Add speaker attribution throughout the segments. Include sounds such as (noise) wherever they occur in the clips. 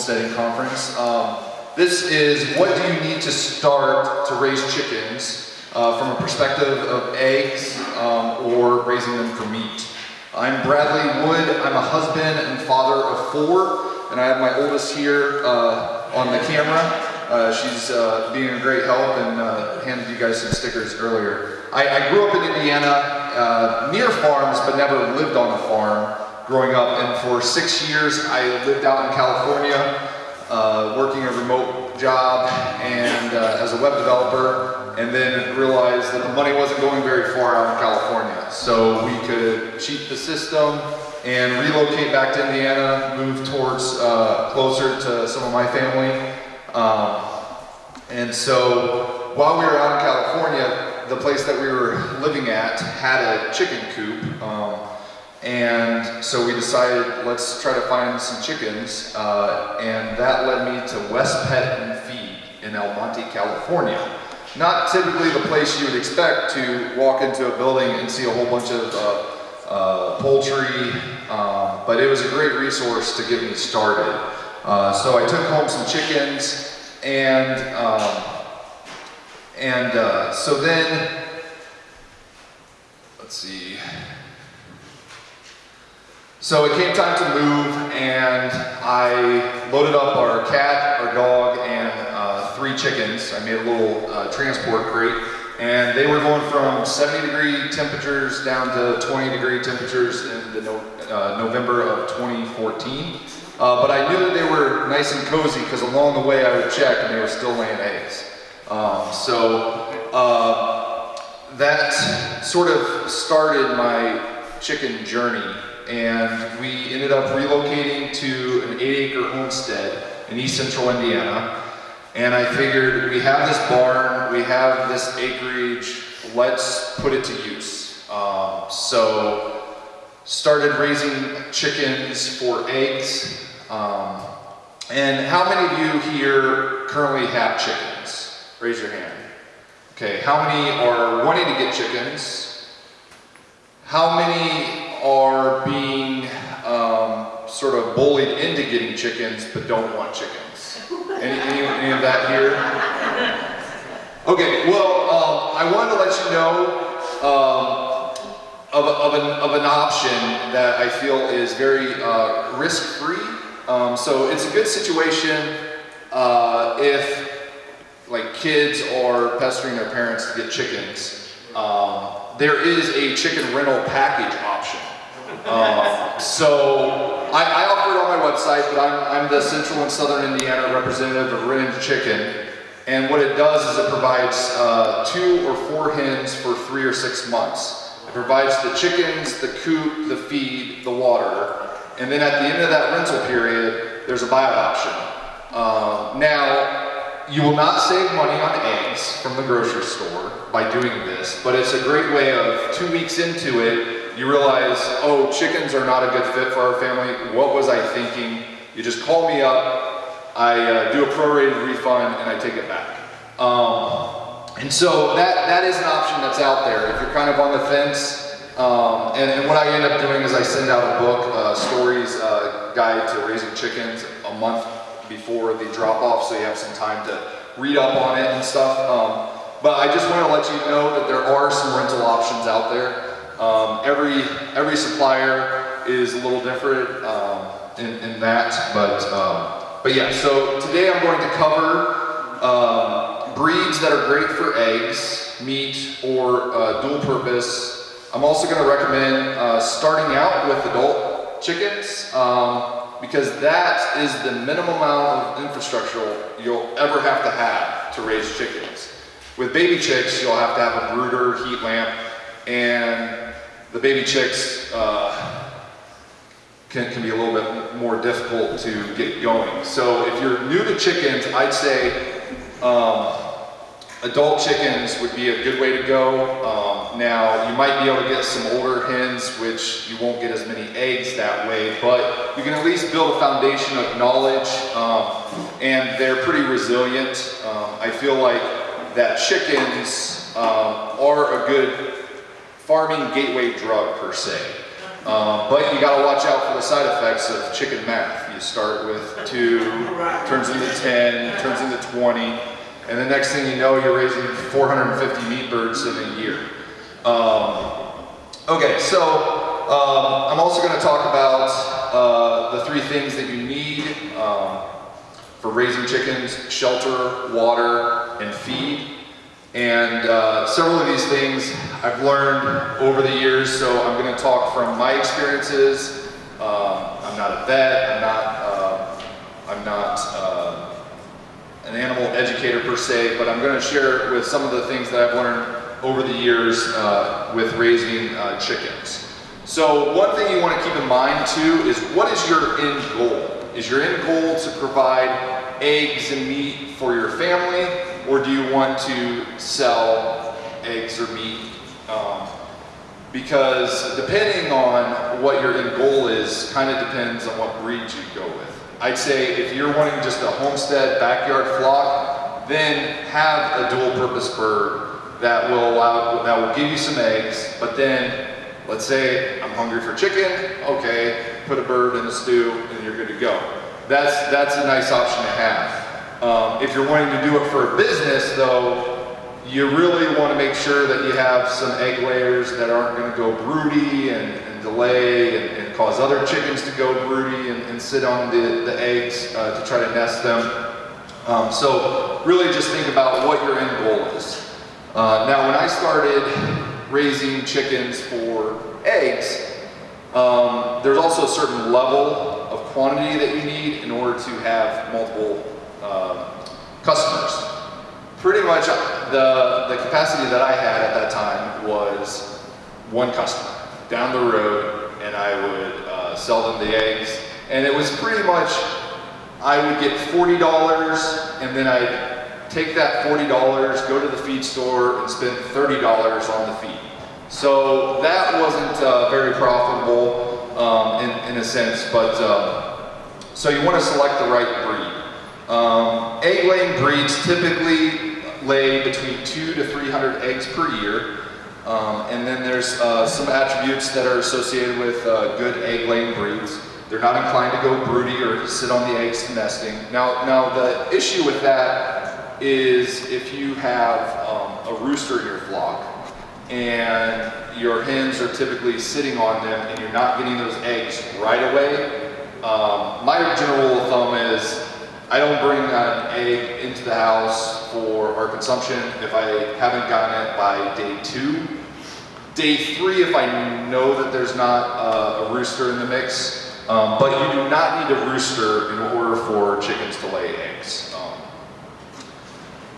Speaker 1: Homesteading Conference. Um, this is what do you need to start to raise chickens uh, from a perspective of eggs um, or raising them for meat. I'm Bradley Wood. I'm a husband and father of four, and I have my oldest here uh, on the camera. Uh, she's uh, being a great help and uh, handed you guys some stickers earlier. I, I grew up in Indiana uh, near farms, but never lived on a farm growing up. And for six years, I lived out in California, uh, working a remote job and uh, as a web developer, and then realized that the money wasn't going very far out in California. So we could cheat the system and relocate back to Indiana, move towards uh, closer to some of my family. Um, and so while we were out in California, the place that we were living at had a chicken coop. Um, and so we decided, let's try to find some chickens. Uh, and that led me to West Pet and Feed in El Monte, California. Not typically the place you would expect to walk into a building and see a whole bunch of uh, uh, poultry, um, but it was a great resource to get me started. Uh, so I took home some chickens and um, and uh, so then, let's see. So it came time to move, and I loaded up our cat, our dog, and uh, three chickens. I made a little uh, transport crate, and they were going from 70 degree temperatures down to 20 degree temperatures in the no, uh, November of 2014. Uh, but I knew that they were nice and cozy because along the way I would check and they were still laying eggs. Um, so uh, that sort of started my chicken journey and we ended up relocating to an eight acre homestead in east central Indiana. And I figured we have this barn, we have this acreage, let's put it to use. Um, so started raising chickens for eggs. Um, and how many of you here currently have chickens? Raise your hand. Okay, how many are wanting to get chickens? How many are being um, sort of bullied into getting chickens but don't want chickens? Any, any, any of that here? Okay, well, um, I wanted to let you know um, of, of, an, of an option that I feel is very uh, risk-free. Um, so it's a good situation uh, if like kids are pestering their parents to get chickens, um, there is a chicken rental package option. Um, so I, I, offer it on my website, but I'm, I'm, the Central and Southern Indiana representative of Rent The Chicken. And what it does is it provides uh, two or four hens for three or six months. It provides the chickens, the coop, the feed, the water. And then at the end of that rental period, there's a buyout option. Uh, now, you will not save money on eggs from the grocery store by doing this, but it's a great way of two weeks into it, you realize, oh, chickens are not a good fit for our family. What was I thinking? You just call me up, I uh, do a prorated refund, and I take it back. Um, and so that, that is an option that's out there. If you're kind of on the fence, um, and, and, what I end up doing is I send out a book, uh, Storey's uh, Guide to Raising Chickens, a month before the drop off so you have some time to read up on it and stuff. Um, but I just want to let you know that there are some rental options out there. Um, every, every supplier is a little different um, in, in, that, but, um, but yeah, so today I'm going to cover um, breeds that are great for eggs, meat, or uh, dual purpose. I'm also going to recommend uh, starting out with adult chickens. Um, because that is the minimum amount of infrastructure you'll ever have to have to raise chickens. With baby chicks, you'll have to have a brooder, heat lamp, and the baby chicks uh, can, can be a little bit more difficult to get going. So if you're new to chickens, I'd say um, adult chickens would be a good way to go. Um, now, you might be able to get some older hens, which you won't get as many eggs that way, but you can at least build a foundation of knowledge, um, and they're pretty resilient. Um, I feel like that chickens um, are a good farming gateway drug per se. Um, but you gotta watch out for the side effects of chicken math. You start with two, turns into 10, turns into 20, and the next thing you know, you're raising 450 meat birds in a year. Um, okay, so um, I'm also gonna talk about uh, the three things that you need um, for raising chickens, shelter, water, and feed. And uh, several of these things I've learned over the years, so I'm going to talk from my experiences. Um, I'm not a vet, I'm not, uh, I'm not uh, an animal educator per se, but I'm going to share with some of the things that I've learned over the years uh, with raising uh, chickens. So one thing you want to keep in mind too is what is your end goal? Is your end goal to provide eggs and meat for your family or do you want to sell eggs or meat? Um, because depending on what your end goal is, kind of depends on what breed you go with. I'd say if you're wanting just a homestead backyard flock, then have a dual purpose bird that will allow, that will give you some eggs, but then let's say I'm hungry for chicken, okay, put a bird in the stew and you're good to go. That's, that's a nice option to have. Um, if you're wanting to do it for a business though, you really want to make sure that you have some egg layers that aren't going to go broody and, and delay and, and, cause other chickens to go broody and, and sit on the, the eggs uh, to try to nest them. Um, so really just think about what your end goal is. Uh, now when I started raising chickens for eggs, um, there's also a certain level of quantity that you need in order to have multiple um, customers. Pretty much the, the capacity that I had at that time was one customer down the road and I would uh, sell them the eggs and it was pretty much I would get $40 and then I'd take that $40, go to the feed store and spend $30 on the feed. So that wasn't uh, very profitable um, in, in, a sense, but um, so you want to select the right breed. Um, egg laying breeds typically lay between two to 300 eggs per year. Um, and then there's uh, some attributes that are associated with uh, good egg laying breeds. They're not inclined to go broody or sit on the eggs nesting. Now, now the issue with that is if you have um, a rooster in your flock and your hens are typically sitting on them and you're not getting those eggs right away, um, my general rule of thumb is I don't bring an egg into the house for our consumption if I haven't gotten it by day two. Day three, if I know that there's not uh, a rooster in the mix, um, but you do not need a rooster in order for chickens to lay eggs. Um,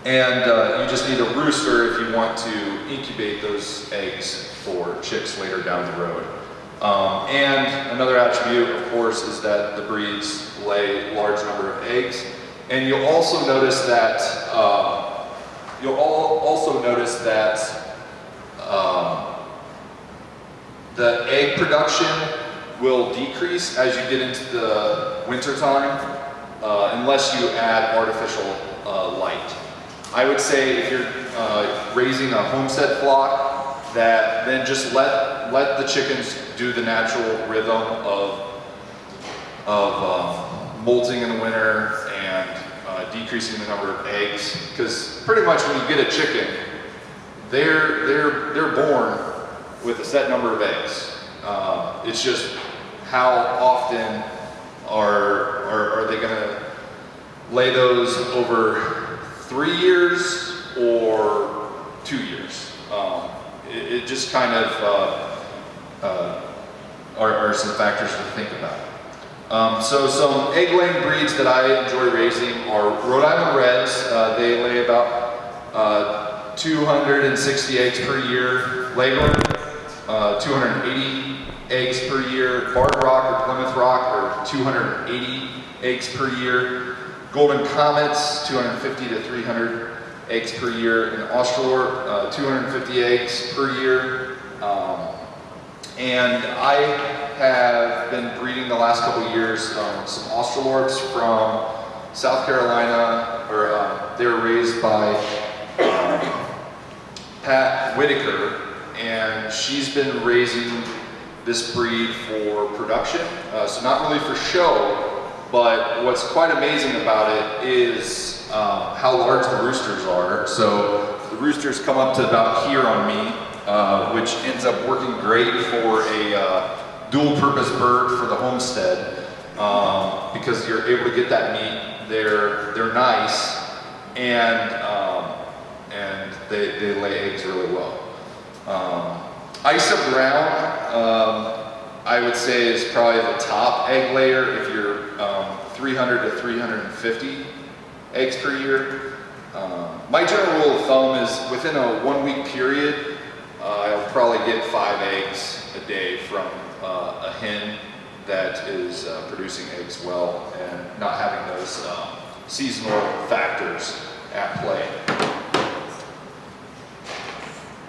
Speaker 1: and uh, you just need a rooster if you want to incubate those eggs for chicks later down the road. Um, and another attribute, of course, is that the breeds lay large number of eggs. And you'll also notice that um, you'll also notice that um, the egg production will decrease as you get into the winter time uh, unless you add artificial uh, light. I would say if you're uh, raising a homestead flock that then just let let the chickens do the natural rhythm of, of um, molting in the winter and uh, decreasing the number of eggs. Because pretty much when you get a chicken, they're, they're, they're born with a set number of eggs. Uh, it's just how often are, are, are they going to lay those over three years or two years? Um, it, it, just kind of uh, uh are, are some factors to think about. Um, so some egg laying breeds that I enjoy raising are Rhode Island Reds. Uh, they lay about uh, 260 eggs per year. Leghorn, uh, 280 eggs per year. Barred Rock or Plymouth Rock are 280 eggs per year. Golden Comets, 250 to 300 eggs per year. And Australorp, uh, 250 eggs per year. Um, and I have been breeding the last couple years um, some Australorps from South Carolina, or uh, they were raised by um, Pat Whitaker, and she's been raising this breed for production, uh, so not really for show, but what's quite amazing about it is um, how large the roosters are. So the roosters come up to about here on me, uh, which ends up working great for a uh, dual purpose bird for the homestead um, because you're able to get that meat. They're, they're nice and, um, and they, they lay eggs really well. Um, Isa Brown, um, I would say is probably the top egg layer if you're um, 300 to 350 eggs per year. Um, my general rule of thumb is within a one week period, I'll probably get five eggs a day from uh, a hen that is uh, producing eggs well and not having those seasonal factors at play.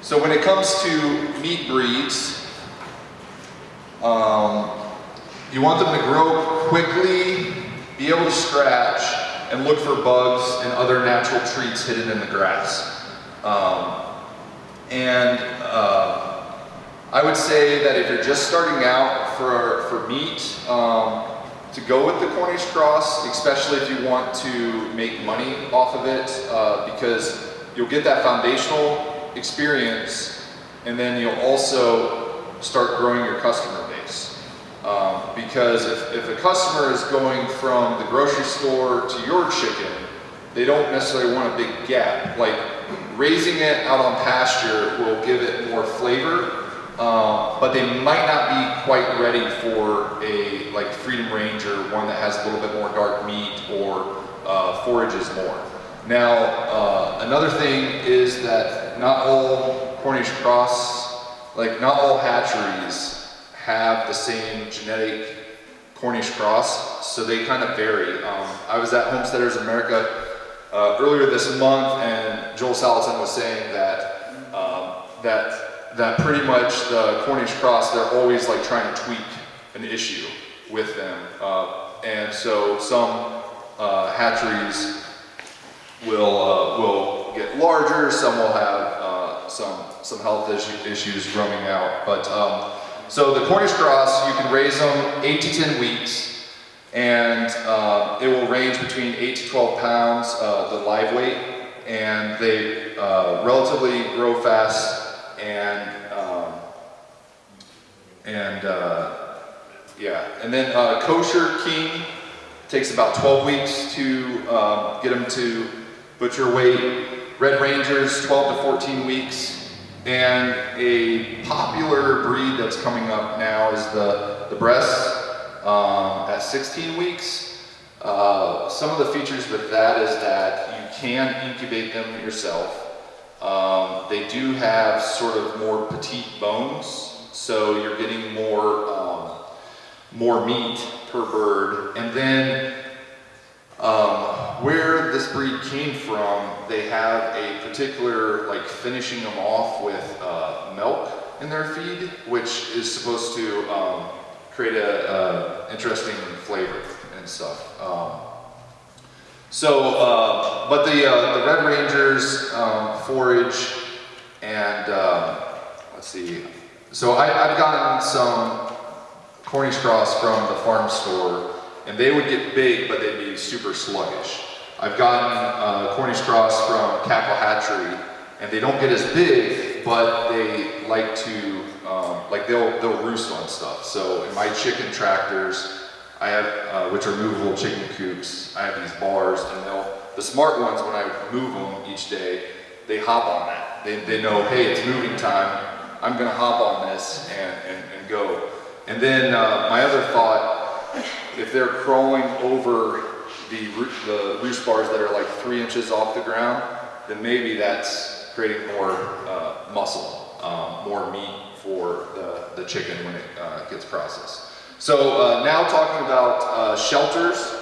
Speaker 1: So when it comes to meat breeds, um, you want them to grow quickly, be able to scratch, and look for bugs and other natural treats hidden in the grass. Um, and uh, I would say that if you're just starting out for, for meat, um, to go with the Cornish cross, especially if you want to make money off of it, uh, because you'll get that foundational experience, and then you'll also start growing your customer base. Um, because if, if a customer is going from the grocery store to your chicken, they don't necessarily want a big gap. Like raising it out on pasture will give it more flavor, um, but they might not be quite ready for a like Freedom Ranger, one that has a little bit more dark meat or uh, forages more. Now, uh, another thing is that not all Cornish cross, like not all hatcheries have the same genetic Cornish cross, so they kind of vary. Um, I was at Homesteaders America uh, earlier this month, and Joel Salatin was saying that um, that that pretty much the Cornish cross, they're always like trying to tweak an issue with them, uh, and so some uh, hatcheries will uh, will get larger. Some will have uh, some some health issue, issues roaming out. But um, so the Cornish cross, you can raise them eight to ten weeks, and uh, it will range between eight to twelve pounds, uh, the live weight, and they uh, relatively grow fast and um, and uh, yeah, and then kosher king takes about 12 weeks to um, get them to butcher weight, Red Rangers 12 to 14 weeks, and a popular breed that's coming up now is the, the Bresse um, at 16 weeks. Uh, some of the features with that is that you can incubate them yourself. Um, they do have sort of more petite bones, so you're getting more, um, more meat per bird. And then um, where this breed came from, they have a particular, like finishing them off with uh, milk in their feed, which is supposed to um, create a, interesting flavor and stuff. Um, so, uh, but the, uh, the Red Rangers um, forage and, um, let's see, so I, I've gotten some Cornish cross from the farm store and they would get big, but they'd be super sluggish. I've gotten uh, Cornish cross from Cackle Hatchery, and they don't get as big, but they like to, like they'll, they'll roost on stuff. So in my chicken tractors, I have, uh, which are movable chicken coops, I have these bars, and they'll, the smart ones, when I move them each day, they hop on that. They, they know, hey, it's moving time, I'm gonna hop on this and, and, and go. And then uh, my other thought, if they're crawling over the, the roost bars that are like three inches off the ground, then maybe that's creating more uh, muscle, um, more meat for the, the chicken when it uh, gets processed. So uh, now talking about uh, shelters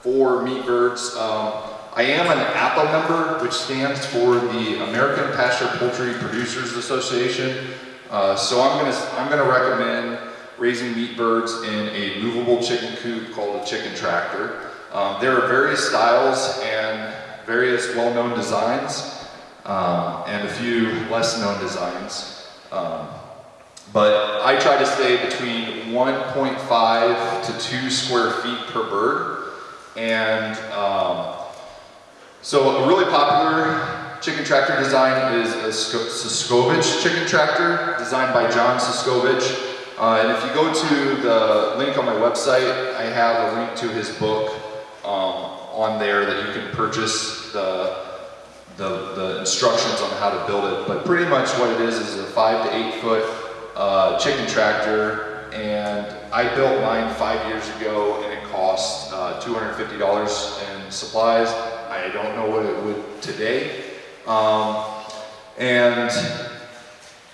Speaker 1: for meat birds. Um, I am an APA member, which stands for the American Pasture Poultry Producers Association. Uh, so I'm gonna, I'm gonna recommend raising meat birds in a movable chicken coop called a chicken tractor. Um, there are various styles and various well-known designs um, and a few less known designs. Um, but I try to stay between 1.5 to 2 square feet per bird. And um, so a really popular chicken tractor design is a Suscovich chicken tractor designed by John Suscovich. Uh, and if you go to the link on my website, I have a link to his book um, on there that you can purchase the, the, the, instructions on how to build it. But pretty much what it is is a five to eight foot uh, chicken tractor. And I built mine five years ago and it cost uh, $250 in supplies. I don't know what it would today. Um, and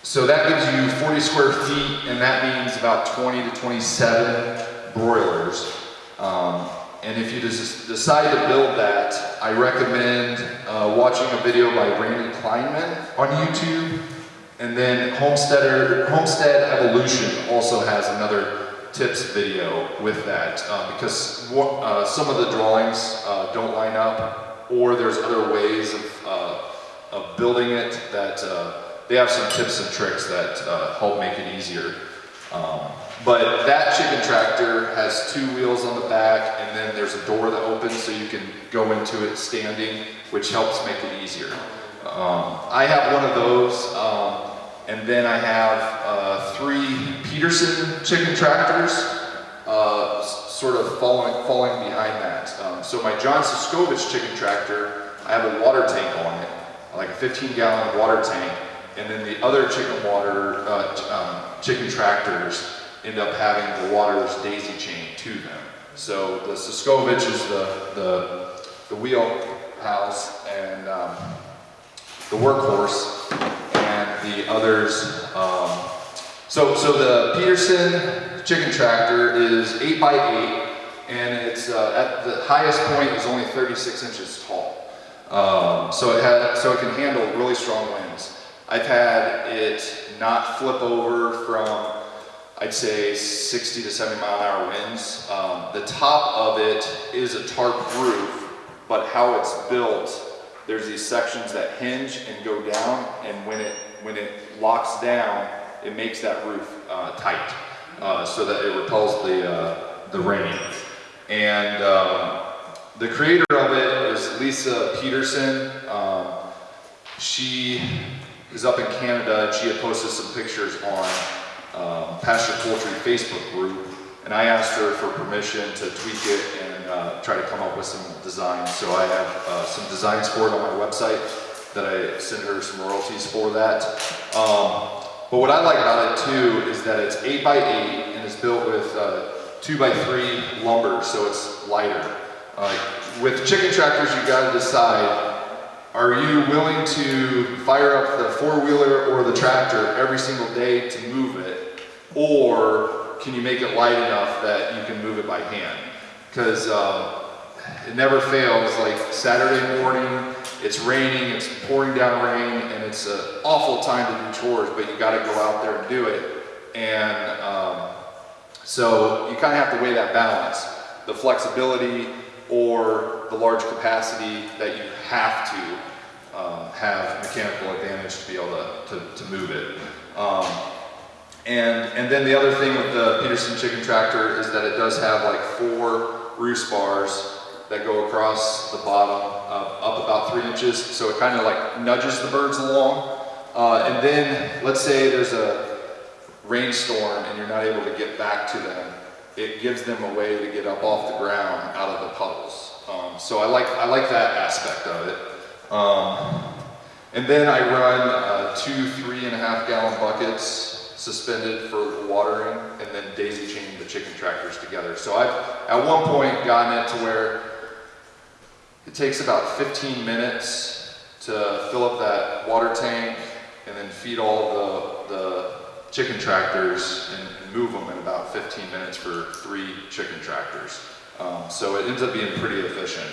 Speaker 1: so that gives you 40 square feet, and that means about 20 to 27 broilers. Um, and if you decide to build that, I recommend uh, watching a video by Randy Kleinman on YouTube. And then Homesteader, Homestead Evolution also has another tips video with that uh, because uh, some of the drawings uh, don't line up or there's other ways of, uh, of building it that uh, they have some tips and tricks that uh, help make it easier. Um, but that chicken tractor has two wheels on the back and then there's a door that opens so you can go into it standing, which helps make it easier. Um, I have one of those um, and then I have uh, three Peterson chicken tractors uh, sort of following, falling behind that. Um, so my John Suscovich chicken tractor, I have a water tank on it, like a 15 gallon water tank, and then the other chicken water, uh, um, chicken tractors end up having the water's daisy chain to them. So the Suscovich is the, the, the wheelhouse and um, the workhorse, and the others. Um, so, so the Peterson chicken tractor is 8 by 8 and it's uh, at the highest point is only 36 inches tall. Um, so it had, so it can handle really strong winds. I've had it not flip over from, I'd say 60 to 70 mile an hour winds. Um, the top of it is a tarp roof, but how it's built, there's these sections that hinge and go down, and when it, when it locks down, it makes that roof uh, tight uh, so that it repels the, uh, the rain. And um, the creator of it is Lisa Peterson. Um, she is up in Canada and she had posted some pictures on um, Pasture Poultry Facebook group and I asked her for permission to tweak it uh, try to come up with some designs. So I have uh, some designs for it on my website that I send her some royalties for that. Um, but what I like about it too is that it's 8 by 8 and it's built with uh, 2 by 3 lumber so it's lighter. Uh, with chicken tractors you got to decide are you willing to fire up the four-wheeler or the tractor every single day to move it? Or can you make it light enough that you can move it by hand? Because um, it never fails, like Saturday morning, it's raining, it's pouring down rain, and it's an awful time to do chores, but you gotta go out there and do it. And um, so you kind of have to weigh that balance. The flexibility or the large capacity that you have to um, have mechanical advantage to be able to, to, to move it. Um, and, and then the other thing with the Peterson chicken tractor is that it does have like four roost bars that go across the bottom uh, up about three inches. So it kind of like nudges the birds along. Uh, and then let's say there's a rainstorm and you're not able to get back to them it gives them a way to get up off the ground out of the puddles. Um, so I like, I like that aspect of it. Um, and then I run uh, two three and a half gallon buckets suspended for watering and then daisy chaining the chicken tractors together. So I've at one point gotten it to where it takes about 15 minutes to fill up that water tank and then feed all the, the chicken tractors and, move them in about 15 minutes for three chicken tractors. Um, so it ends up being pretty efficient.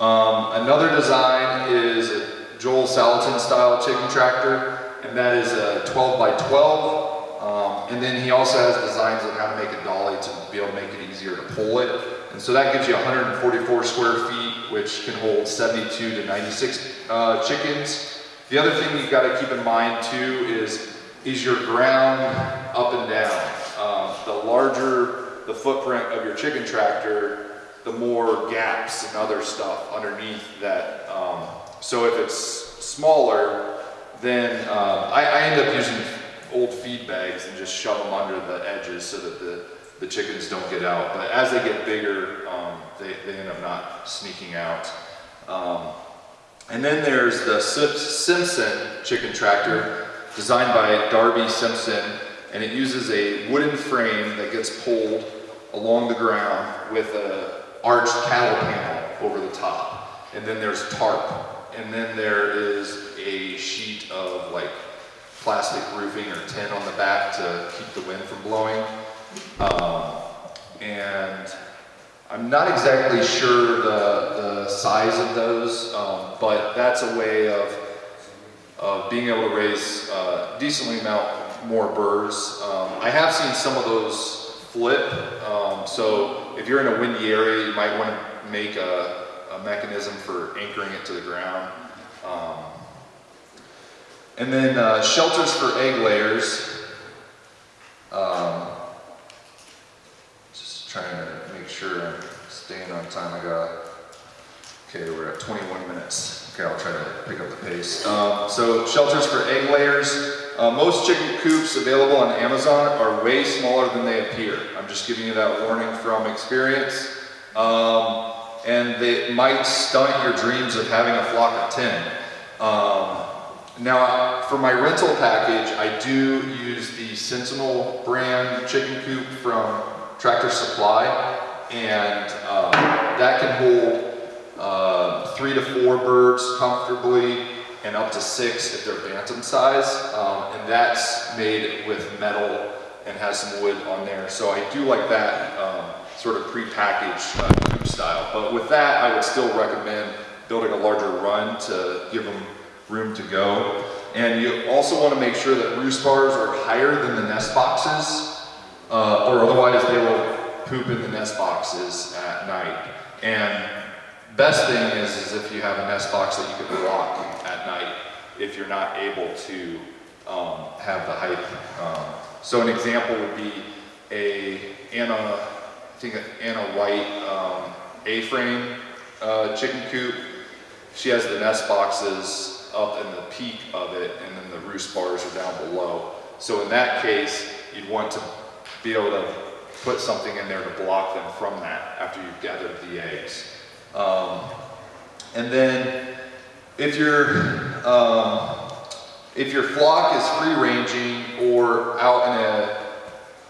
Speaker 1: Um, another design is a Joel Salatin style chicken tractor, and that is a 12 by 12. Um, and then he also has designs on how to make a dolly to be able to make it easier to pull it. And so that gives you 144 square feet, which can hold 72 to 96 uh, chickens. The other thing you've got to keep in mind too is is your ground up and down. Um, the larger the footprint of your chicken tractor, the more gaps and other stuff underneath that. Um, so if it's smaller, then um, I, I end up using old feed bags and just shove them under the edges so that the, the chickens don't get out. But as they get bigger, um, they, they end up not sneaking out. Um, and then there's the Simpson chicken tractor designed by Darby Simpson and it uses a wooden frame that gets pulled along the ground with a arched cattle panel over the top. And then there's tarp. And then there is a sheet of like plastic roofing or tin on the back to keep the wind from blowing. Um, and I'm not exactly sure the, the size of those, um, but that's a way of, of being able to raise uh, decently amount more birds. Um, I have seen some of those flip. Um, so if you're in a windy area, you might want to make a, a mechanism for anchoring it to the ground. Um, and then uh, shelters for egg layers. Um, just trying to make sure I'm staying on time. I got, okay, we're at 21 minutes. Okay, I'll try to pick up the pace. Um, so shelters for egg layers. Uh, most chicken coops available on Amazon are way smaller than they appear. I'm just giving you that warning from experience. Um, and they might stunt your dreams of having a flock of 10. Um, now, for my rental package, I do use the Sentinel brand chicken coop from Tractor Supply, and um, that can hold uh, three to four birds comfortably and up to six if they're bantam size. Um, and that's made with metal and has some wood on there. So I do like that um, sort of pre-packaged uh, coop style. But with that, I would still recommend building a larger run to give them room to go. And you also want to make sure that roost bars are higher than the nest boxes, uh, or otherwise they will poop in the nest boxes at night. And best thing is, is if you have a nest box that you can block at night if you're not able to um, have the height. Um, so an example would be a Ana, I think an Ana White um, A-frame uh, chicken coop. She has the nest boxes up in the peak of it and then the roost bars are down below. So in that case, you'd want to be able to put something in there to block them from that after you've gathered the eggs. Um, and then if your um, if your flock is free ranging or out in a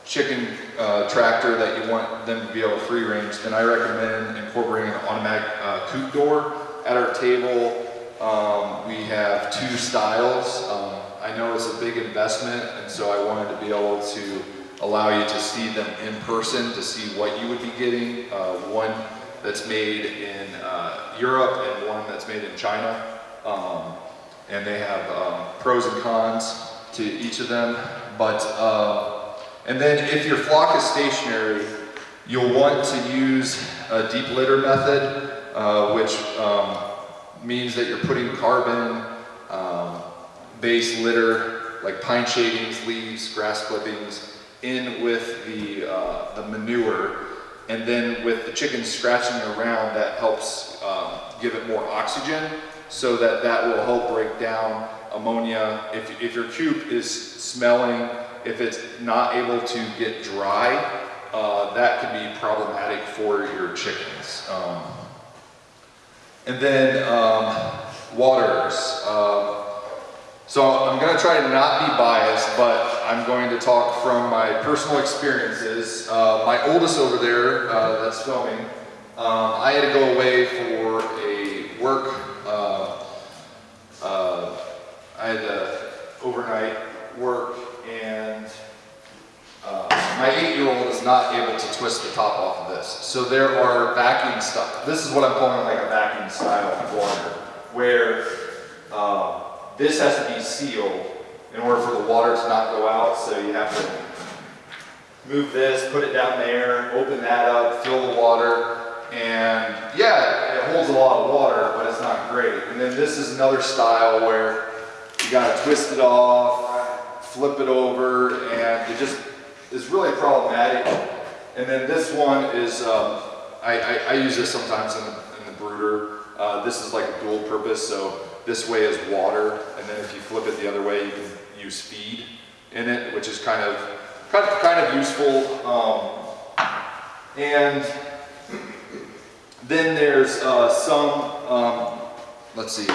Speaker 1: chicken uh, tractor that you want them to be able to free range, then I recommend incorporating an automatic uh, coop door. At our table, um, we have two styles. Um, I know it's a big investment, and so I wanted to be able to allow you to see them in person to see what you would be getting. Uh, one that's made in uh, Europe and one that's made in China. Um, and they have um, pros and cons to each of them. But, uh, and then if your flock is stationary, you'll want to use a deep litter method, uh, which um, means that you're putting carbon um, base litter, like pine shavings, leaves, grass clippings, in with the, uh, the manure and then with the chickens scratching around that helps um, give it more oxygen so that that will help break down ammonia. If, if your coop is smelling, if it's not able to get dry, uh, that can be problematic for your chickens. Um, and then um, waters. Um, so I'm going to try to not be biased, but I'm going to talk from my personal experiences. Uh, my oldest over there uh, that's filming, um, I had to go away for a work uh, I had to overnight work uh, my eight-year-old is not able to twist the top off of this. So there are vacuum stuff. This is what I'm calling like a vacuum style water, where uh, this has to be sealed in order for the water to not go out. So you have to move this, put it down there, open that up, fill the water, and yeah, it holds a lot of water, but it's not great. And then this is another style where you gotta twist it off, flip it over, and it just is really problematic. And then this one is, um, I, I, I, use this sometimes in the, in the brooder. Uh, this is like a dual purpose, so this way is water, and then if you flip it the other way, you can use feed in it, which is kind of kind of, kind of useful. Um, and then there's uh, some, um, let's see.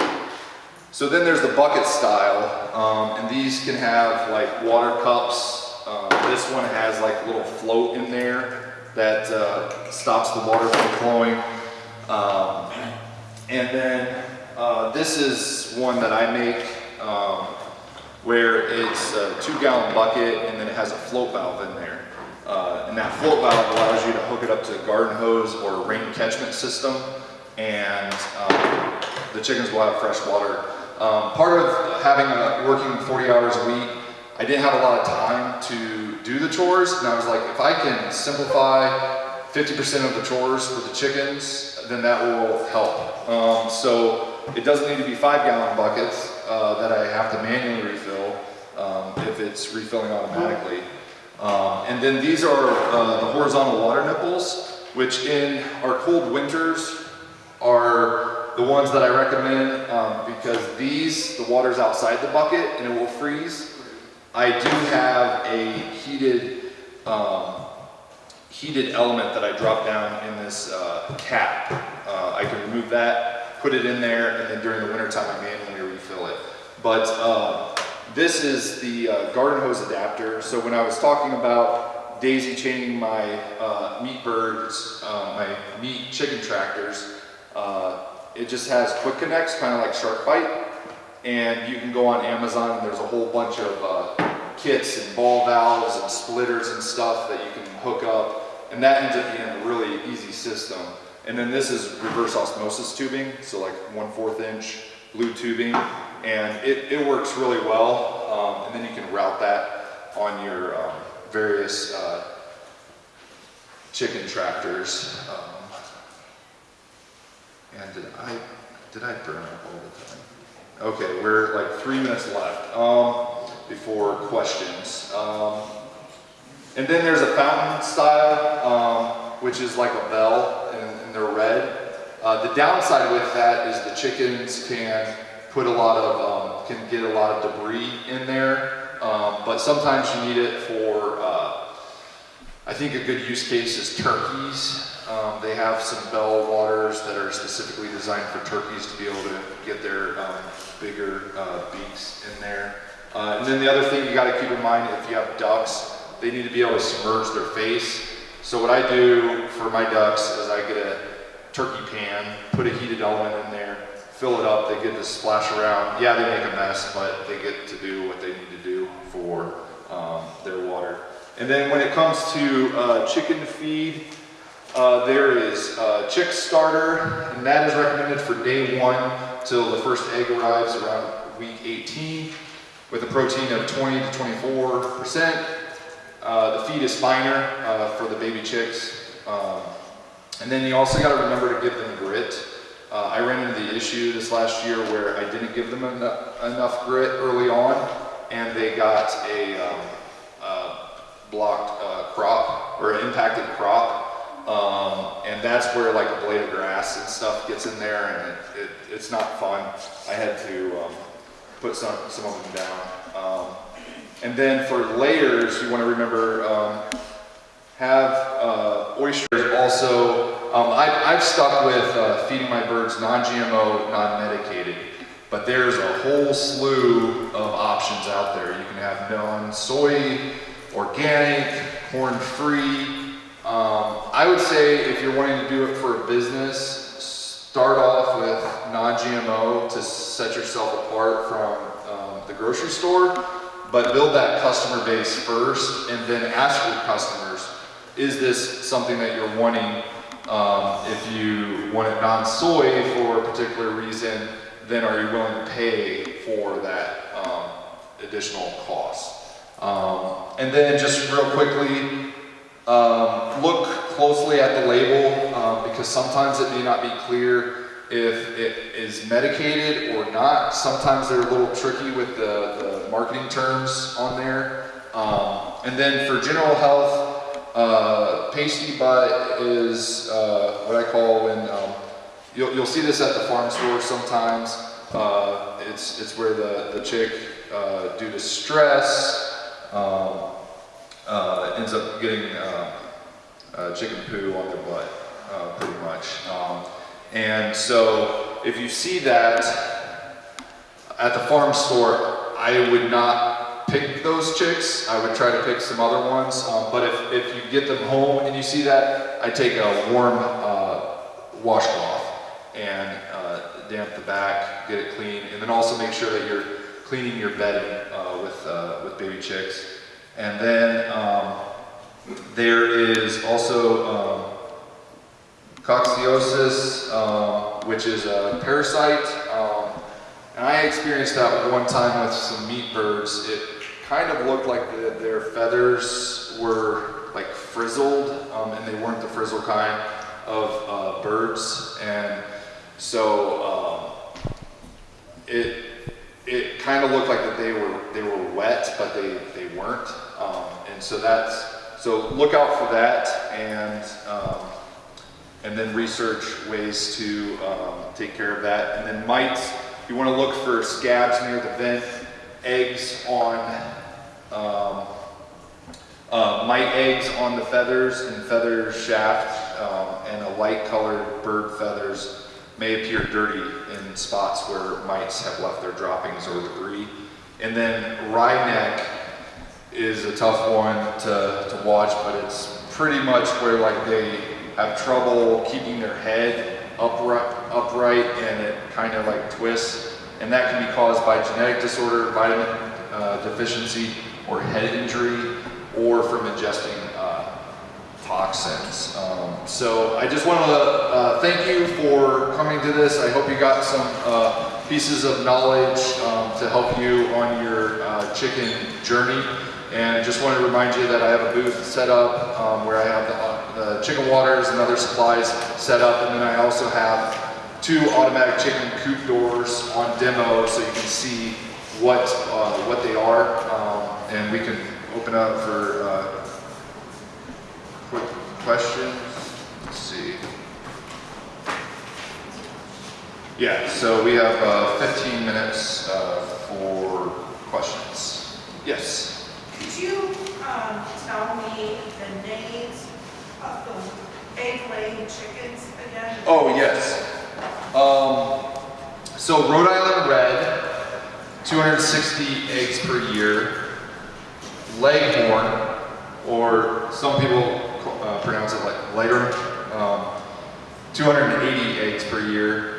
Speaker 1: So then there's the bucket style, um, and these can have like water cups um, this one has like a little float in there that uh, stops the water from flowing. Um, and then uh, this is one that I make um, where it's a two gallon bucket and then it has a float valve in there. Uh, and that float valve allows you to hook it up to a garden hose or a rain catchment system and um, the chickens will have fresh water. Um, part of having a working 40 hours a week I didn't have a lot of time to do the chores, and I was like, if I can simplify 50% of the chores for the chickens, then that will help. Um, so it doesn't need to be five gallon buckets uh, that I have to manually refill um, if it's refilling automatically. Um, and then these are uh, the horizontal water nipples, which in our cold winters are the ones that I recommend um, because these, the water's outside the bucket and it will freeze. I do have a heated, um, heated element that I drop down in this uh, cap. Uh, I can remove that, put it in there, and then during the wintertime I manually refill it. But uh, this is the uh, garden hose adapter. So when I was talking about daisy chaining my uh, meat birds, uh, my meat chicken tractors, it just has quick connects, kind of like SharkBite and you can go on Amazon and there's a whole bunch of uh, kits and ball valves and splitters and stuff that you can hook up and that ends up being a really easy system. And then this is reverse osmosis tubing, so like one fourth inch blue tubing and it, it works really well um, and then you can route that on your um, various uh, chicken tractors. Um, and did I, did I burn up all the time? Okay, we're like three minutes left um, before questions. Um, and then there's a fountain style, um, which is like a bell, and, and they're red. Uh, the downside with that is the chickens can put a lot of, um, can get a lot of debris in there, um, but sometimes you need it for, uh, I think a good use case is turkeys. Um, they have some bell waters that are specifically designed for turkeys to be able to get their um, bigger uh, beaks in there. Uh, and then the other thing you got to keep in mind if you have ducks, they need to be able to submerge their face. So what I do for my ducks is I get a turkey pan, put a heated element in there, fill it up, they get to splash around. Yeah, they make a mess, but they get to do what they need to do for um, their water. And then when it comes to uh, chicken feed, uh, there is uh, chick starter, and that is recommended for day one till the first egg arrives around week 18 with a protein of 20 to 24 percent. Uh, the feed is finer uh, for the baby chicks. Um, and then you also got to remember to give them grit. Uh, I ran into the issue this last year where I didn't give them enough, enough grit early on and they got a um, blocked crop or impacted crop um, and that's where like a blade of grass and stuff gets in there and it, it, it's not fun. I had to um, put some, some of them down. Um, and then for layers, you want to remember um, have uh, oysters also. Um, I, have stuck with uh, feeding my birds non-GMO, non-medicated. But there's a whole slew of options out there. You can have non-soy, organic, corn-free, um, I would say if you're wanting to do it for a business, start off with non-GMO to set yourself apart from um, the grocery store, but build that customer base first and then ask your customers, is this something that you're wanting? Um, if you want it non-soy for a particular reason, then are you willing to pay for that um, additional cost? Um, and then just real quickly, um, look closely at the label um, because sometimes it may not be clear if it is medicated or not. Sometimes they're a little tricky with the, the marketing terms on there. Um, and then for general health, uh, pasty butt is uh, what I call when um, you'll, you'll see this at the farm store sometimes. Uh, it's, it's where the, the chick, uh, due to stress, um, uh, ends up getting uh, uh, chicken poo on their butt, uh, pretty much. Um, and so if you see that at the farm store, I would not pick those chicks. I would try to pick some other ones. Um, but if, if you get them home and you see that, I take a warm washcloth and damp the back, get it clean, and then also make sure that you're cleaning your bedding uh, with, uh, with baby chicks. And then um, there is also um, coccidiosis, um, which is a parasite. Um, and I experienced that one time with some meat birds. It kind of looked like the, their feathers were like frizzled, um, and they weren't the frizzle kind of uh, birds. And so um, it it kind of looked like that they were they were wet, but they they weren't. Um, and so that's so look out for that, and um, and then research ways to um, take care of that. And then mites, you want to look for scabs near the vent, eggs on um, uh, mite eggs on the feathers and feather shaft, um, and a light colored bird feathers may appear dirty in spots where mites have left their droppings or debris. And then wry neck is a tough one to, to watch, but it's pretty much where like they have trouble keeping their head upright, upright and it kind of like twists. And that can be caused by genetic disorder, vitamin uh, deficiency, or head injury, or from ingesting uh, toxins. Um, so I just want to uh, thank you for coming to this. I hope you got some uh, pieces of knowledge um, to help you on your uh, chicken journey. And just want to remind you that I have a booth set up um, where I have the, the chicken waters and other supplies set up. And then I also have two automatic chicken coop doors on demo so you can see what, uh, what they are. Um, and we can open up for uh, quick questions. Let's see. Yeah, so we have uh, 15 minutes uh, for questions. Yes.
Speaker 2: Could you um, tell me the names of the egg-laying chickens again?
Speaker 1: Oh, yes. Um, so Rhode Island Red, 260 eggs per year. Leghorn, or some people uh, pronounce it like Leghorn, um, 280 eggs per year.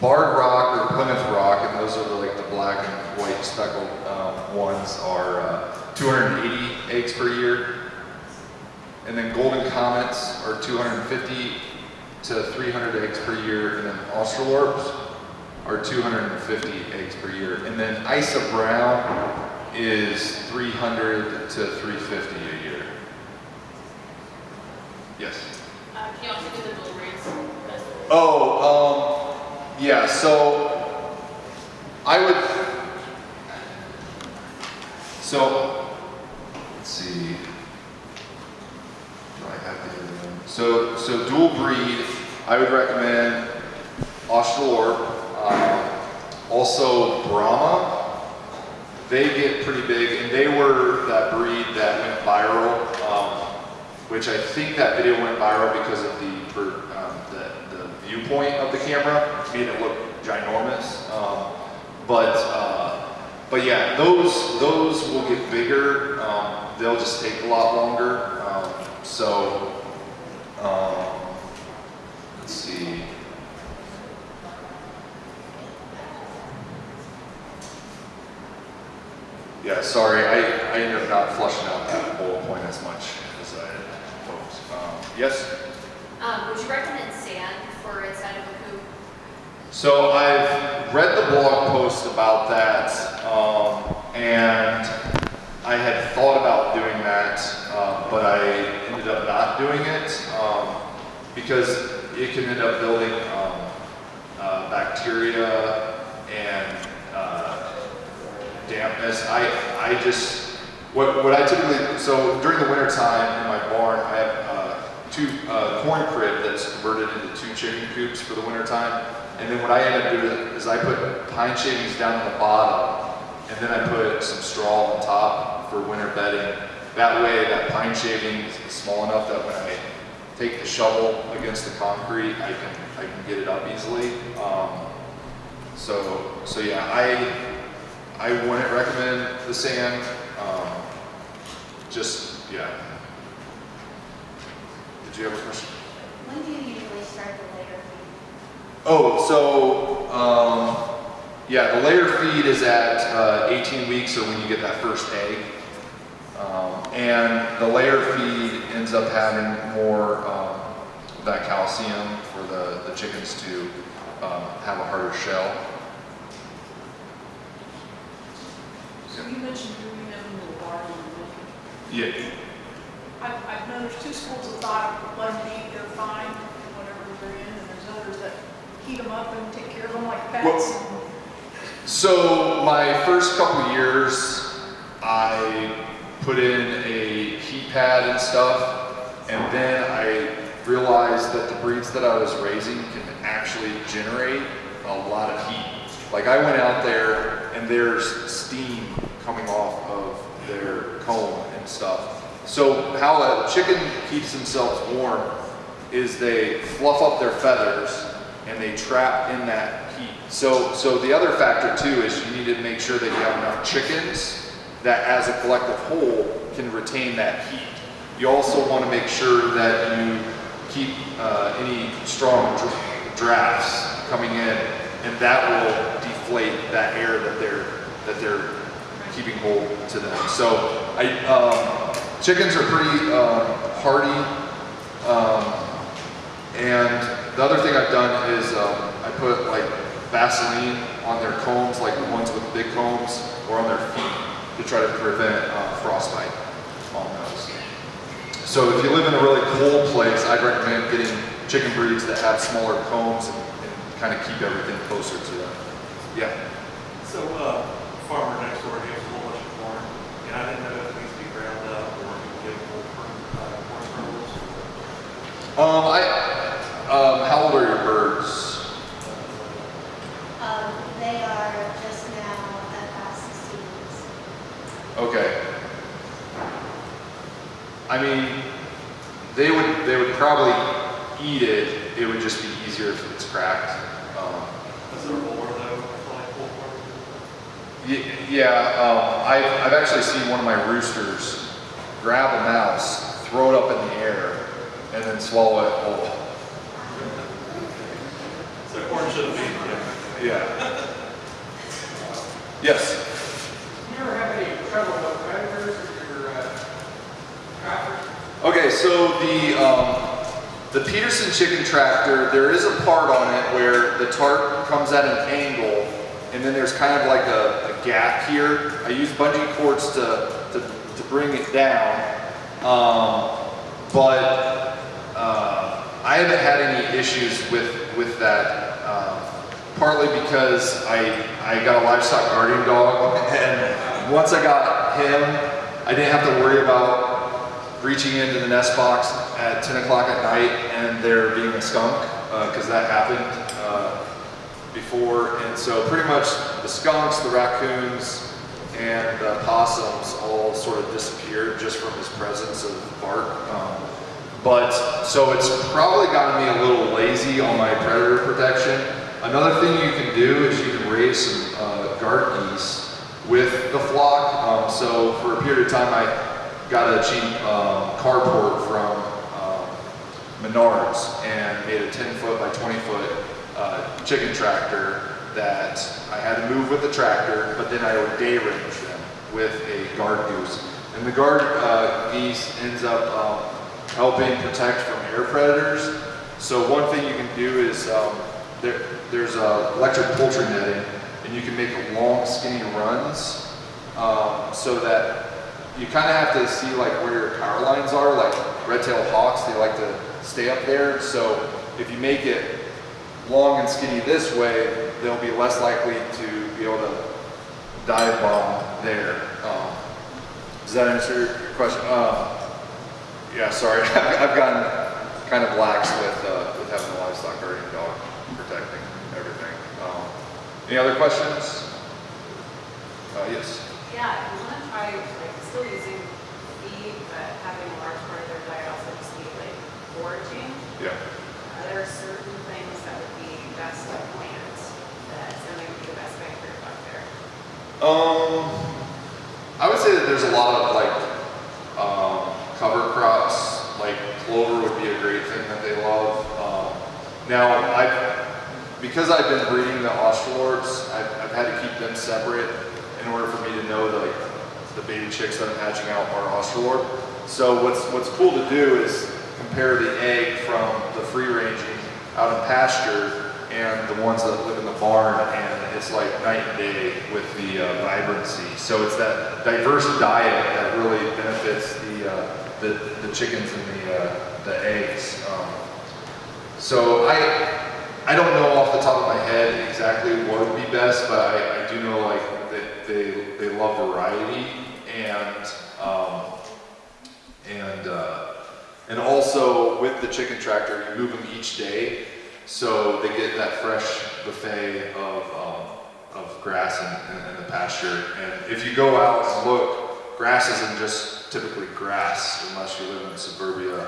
Speaker 1: Barred Rock or Plymouth Rock, and those are like the black and white speckled um, ones, are uh, 280 eggs per year. And then Golden Comets are 250 to 300 eggs per year, and then Australorps are 250 eggs per year. And then Isa Brown is 300 to 350 a year. Yes.
Speaker 3: Uh, can you also do the dual breeds?
Speaker 1: Oh, um, yeah, so I would, so, let's see. Do I have to them? So, so dual breed, I would recommend Australorp, um, also Brahma. They get pretty big, and they were that breed that went viral, um, which I think that video went viral because of the, um, the viewpoint of the camera, made it look ginormous. Um, but, uh, but yeah, those, those will get bigger. Um, they'll just take a lot longer. Um, so, um, let's see. Yeah, sorry, I, I ended up not flushing out that bullet point as much as I hoped. Um, yes?
Speaker 3: Um, would you recommend sand inside of a coop?
Speaker 1: So I've read the blog post about that, um, and I had thought about doing that, uh, but I ended up not doing it um, because it can end up building um, bacteria and uh, dampness. I, I just, what, what I typically, so during the winter time in my barn, I have uh, two, uh, corn crib that's converted into two chicken coops for the winter time. And then what I end up doing is I put pine shavings down on the bottom and then I put some straw on top for winter bedding. That way that pine shaving is small enough that when I take the shovel against the concrete, I can, I can get it up easily. Um, so, so yeah, I, I wouldn't recommend the sand. Um, just, yeah. Did you have a question?
Speaker 4: When do you usually start the layer feed?
Speaker 1: Oh, so, um, yeah, the layer feed is at uh, 18 weeks or when you get that first egg. Um, and the layer feed ends up having more um, that calcium for the, the chickens to um, have a harder shell.
Speaker 2: So you mentioned doing them in the barn in the winter.
Speaker 1: Yeah,
Speaker 2: I've, I've known there's two schools of thought, one being they're fine, whatever they're in, and there's others that heat them up and take care of them like pets.
Speaker 1: So my first couple years, I put in a heat pad and stuff, and then I realized that the breeds that I was raising can actually generate a lot of heat. Like I went out there and there's steam coming off of their comb and stuff. So how a chicken keeps themselves warm is they fluff up their feathers and they trap in that heat. So, so the other factor too is you need to make sure that you have enough chickens that as a collective whole can retain that heat. You also want to make sure that you keep uh, any strong drafts coming in and that will deflate that air that they're, that they're keeping hold to them. So I, um, chickens are pretty uh, hardy. Um, and the other thing I've done is um, I put like Vaseline on their combs, like the ones with big combs, or on their feet to try to prevent uh, frostbite on those. So if you live in a really cold place, I'd recommend getting chicken breeds that have smaller combs and, and kind of keep everything closer to them. Yeah.
Speaker 5: So, uh, farmer next door, has a whole bunch of corn, and I didn't know if it needs to be ground up or you can get full corn, uh, corn kernels.
Speaker 1: Um, I, um, how old are your birds?
Speaker 4: Um, they are just now at past sixteen weeks.
Speaker 1: Okay. I mean, they would they would probably eat it. It would just be easier if it's cracked. Um,
Speaker 5: Is there more though, for like full
Speaker 1: yeah, um, I've I've actually seen one of my roosters grab a mouse, throw it up in the air, and then swallow it whole.
Speaker 5: So corn shouldn't be, yeah.
Speaker 1: Yeah. Yes.
Speaker 6: You ever have any trouble with predators with your uh, tractor?
Speaker 1: Okay, so the um, the Peterson chicken tractor, there is a part on it where the tarp comes at an angle, and then there's kind of like a, a gap here. I use bungee cords to to, to bring it down, um, but I haven't had any issues with with that. Um, partly because I I got a livestock guardian dog, and once I got him, I didn't have to worry about reaching into the nest box at 10 o'clock at night and there being a skunk, because that happened uh, before. And so pretty much the skunks, the raccoons, and the possums all sort of disappeared just from his presence of bark. Um, but so it's probably gotten me a little lazy on my predator protection. Another thing you can do is you can raise some uh, guard geese with the flock. Um, so for a period of time, I got a cheap um, carport from um, Menards and made a 10 foot by 20 foot uh, chicken tractor that I had to move with the tractor, but then I would day range them with a guard goose. And the guard uh, geese ends up um, helping protect from air predators. So one thing you can do is um, there, there's electric poultry netting, and you can make long, skinny runs um, so that you kind of have to see like where your power lines are. Like red-tailed hawks, they like to stay up there. So if you make it long and skinny this way, they'll be less likely to be able to dive bomb there. Um, does that answer your question? Uh, yeah, sorry, (laughs) I've gotten kind of lax with, uh, with having a livestock guardian dog protecting everything. Um, any other questions? Uh, yes.
Speaker 7: Yeah, if you want to try, like, still using feed, but having a large part of their diet also just be like foraging,
Speaker 1: Yeah.
Speaker 7: uh, there are certain things that would be best to plant that's going to be the best bang for your buck there.
Speaker 1: Um, I would say that there's a lot of like um, cover crops. Would be a great thing that they love. Um, now, I because I've been breeding the Australorps, I've, I've had to keep them separate in order for me to know that like the baby chicks that I'm hatching out are Australorp. So what's what's cool to do is compare the egg from the free ranging out in pasture and the ones that live in the barn, and it's like night and day with the uh, vibrancy. So it's that diverse diet that really benefits the uh, the, the chickens and the uh, the eggs. Um, so I I don't know off the top of my head exactly what would be best, but I, I do know like that they they love variety and um, and uh, and also with the chicken tractor, you move them each day, so they get that fresh buffet of um, of grass in, in, in the pasture. And if you go out and look, grass isn't just typically grass unless you live in suburbia.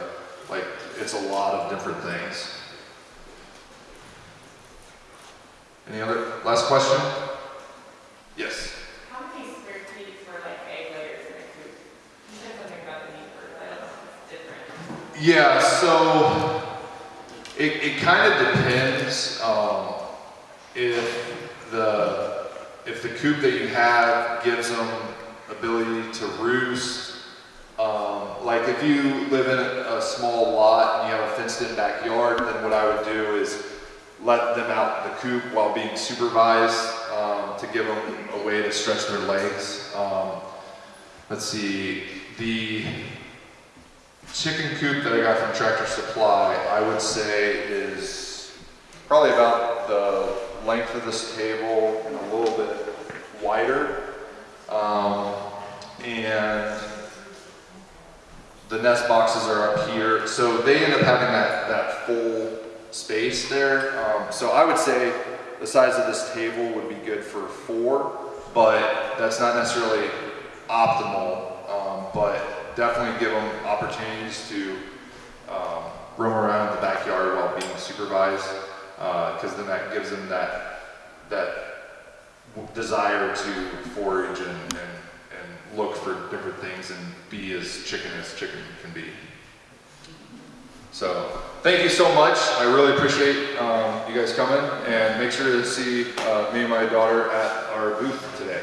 Speaker 1: Like it's a lot of different things. Any other last question? Yes.
Speaker 7: How many square feet for like egg layers in a coop? You said something about the need for, I don't know, if it's different.
Speaker 1: Yeah, so it, it kind of depends um, if the if the coop that you have gives them ability to roost. Um, like if you live in a, a small lot and you have a fenced-in backyard, then what I would do is let them out the coop while being supervised um, to give them a way to stretch their legs. Um, let's see, the chicken coop that I got from Tractor Supply, I would say is probably about the length of this table and a little bit wider. Um, and the nest boxes are up here. So they end up having that, that full space there. Um, so I would say the size of this table would be good for four, but that's not necessarily optimal. Um, but definitely give them opportunities to um, roam around the backyard while being supervised, because then that gives them that that desire to forage and, and look for different things and be as chicken as chicken can be. So thank you so much. I really appreciate um, you guys coming and make sure to see uh, me and my daughter at our booth today.